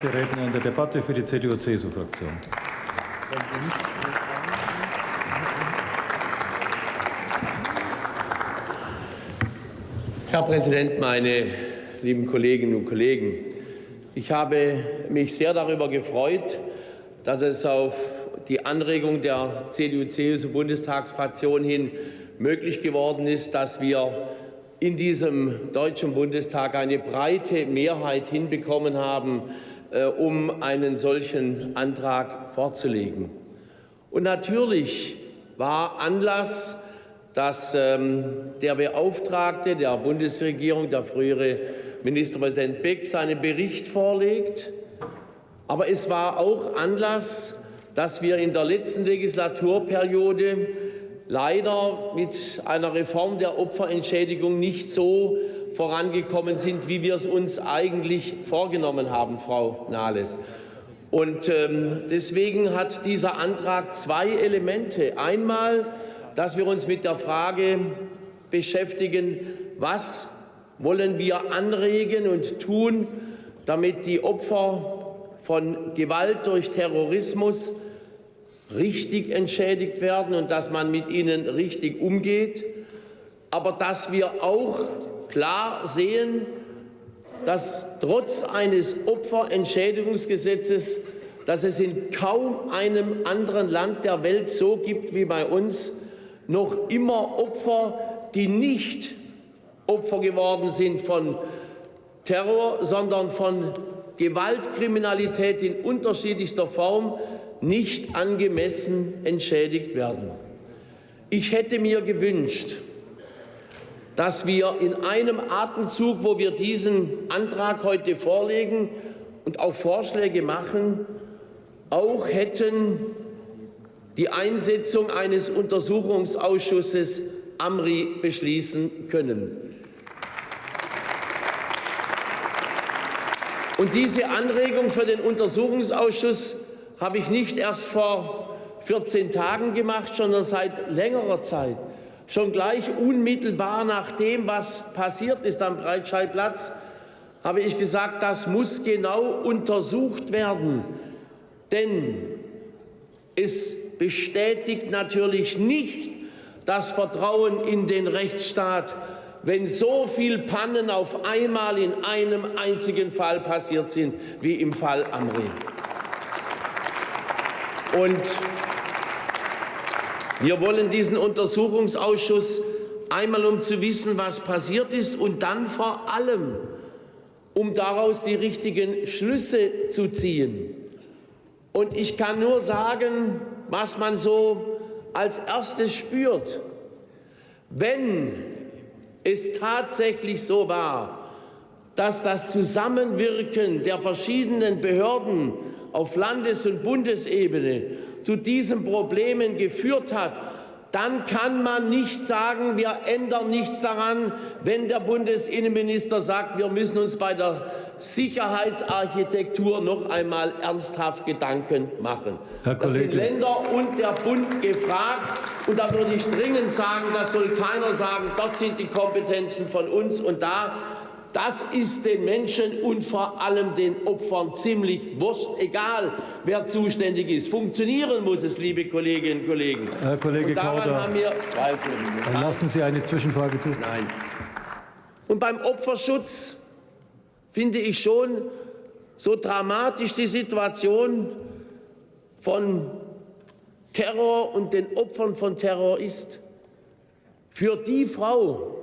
Der Redner in der Debatte für die CDU-CSU-Fraktion. Herr Präsident, meine lieben Kolleginnen und Kollegen! Ich habe mich sehr darüber gefreut, dass es auf die Anregung der CDU-CSU-Bundestagsfraktion hin möglich geworden ist, dass wir in diesem Deutschen Bundestag eine breite Mehrheit hinbekommen haben, um einen solchen Antrag vorzulegen. Und natürlich war Anlass, dass ähm, der Beauftragte der Bundesregierung, der frühere Ministerpräsident Beck, seinen Bericht vorlegt. Aber es war auch Anlass, dass wir in der letzten Legislaturperiode leider mit einer Reform der Opferentschädigung nicht so vorangekommen sind, wie wir es uns eigentlich vorgenommen haben, Frau Nahles. Und ähm, deswegen hat dieser Antrag zwei Elemente. Einmal, dass wir uns mit der Frage beschäftigen, was wollen wir anregen und tun, damit die Opfer von Gewalt durch Terrorismus richtig entschädigt werden und dass man mit ihnen richtig umgeht, aber dass wir auch klar sehen, dass trotz eines Opferentschädigungsgesetzes, das es in kaum einem anderen Land der Welt so gibt wie bei uns, noch immer Opfer, die nicht Opfer geworden sind von Terror, sondern von Gewaltkriminalität in unterschiedlichster Form, nicht angemessen entschädigt werden. Ich hätte mir gewünscht, dass wir in einem Atemzug, wo wir diesen Antrag heute vorlegen und auch Vorschläge machen, auch hätten die Einsetzung eines Untersuchungsausschusses AMRI beschließen können. Und diese Anregung für den Untersuchungsausschuss habe ich nicht erst vor 14 Tagen gemacht, sondern seit längerer Zeit schon gleich unmittelbar nach dem, was passiert ist am Breitscheidplatz, habe ich gesagt, das muss genau untersucht werden. Denn es bestätigt natürlich nicht das Vertrauen in den Rechtsstaat, wenn so viele Pannen auf einmal in einem einzigen Fall passiert sind, wie im Fall Amri. Und wir wollen diesen Untersuchungsausschuss einmal, um zu wissen, was passiert ist, und dann vor allem, um daraus die richtigen Schlüsse zu ziehen. Und ich kann nur sagen, was man so als erstes spürt. Wenn es tatsächlich so war, dass das Zusammenwirken der verschiedenen Behörden auf Landes- und Bundesebene zu diesen Problemen geführt hat, dann kann man nicht sagen, wir ändern nichts daran, wenn der Bundesinnenminister sagt, wir müssen uns bei der Sicherheitsarchitektur noch einmal ernsthaft Gedanken machen. Herr da sind. Länder und der Bund gefragt. Und da würde ich dringend sagen, das soll keiner sagen, dort sind die Kompetenzen von uns und da das ist den Menschen und vor allem den Opfern ziemlich wurscht, egal wer zuständig ist. Funktionieren muss es, liebe Kolleginnen und Kollegen. Herr Kollege und daran Kauder. haben wir Zweifel. Lassen Sie eine Zwischenfrage zu. Nein. Und beim Opferschutz finde ich schon so dramatisch die Situation von Terror und den Opfern von Terror ist. Für die Frau,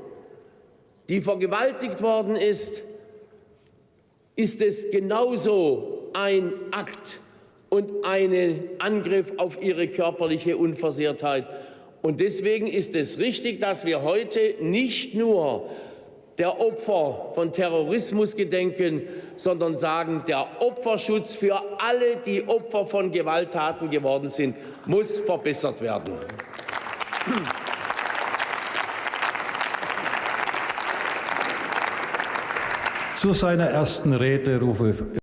die vergewaltigt worden ist, ist es genauso ein Akt und ein Angriff auf ihre körperliche Unversehrtheit. Und deswegen ist es richtig, dass wir heute nicht nur der Opfer von Terrorismus gedenken, sondern sagen, der Opferschutz für alle, die Opfer von Gewalttaten geworden sind, muss verbessert werden. Zu seiner ersten Rede rufe